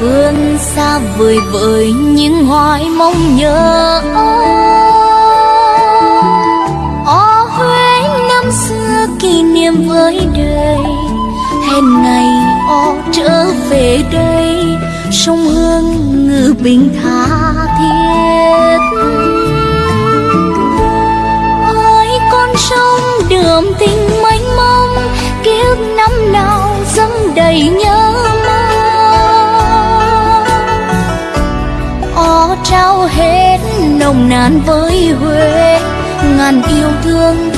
phương xa vời vợi những hoài mong nhớ. Ó huế, năm xưa kỷ niệm với đời. Hẹn ngày ó trở về đây. Sông hương ngự bình tha thiết. Ơi, con sông đường tình trao hết nồng nàn với huế. Ngàn yêu thương